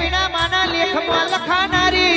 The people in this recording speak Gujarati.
વીણા માના લેખમાં લખાનારી.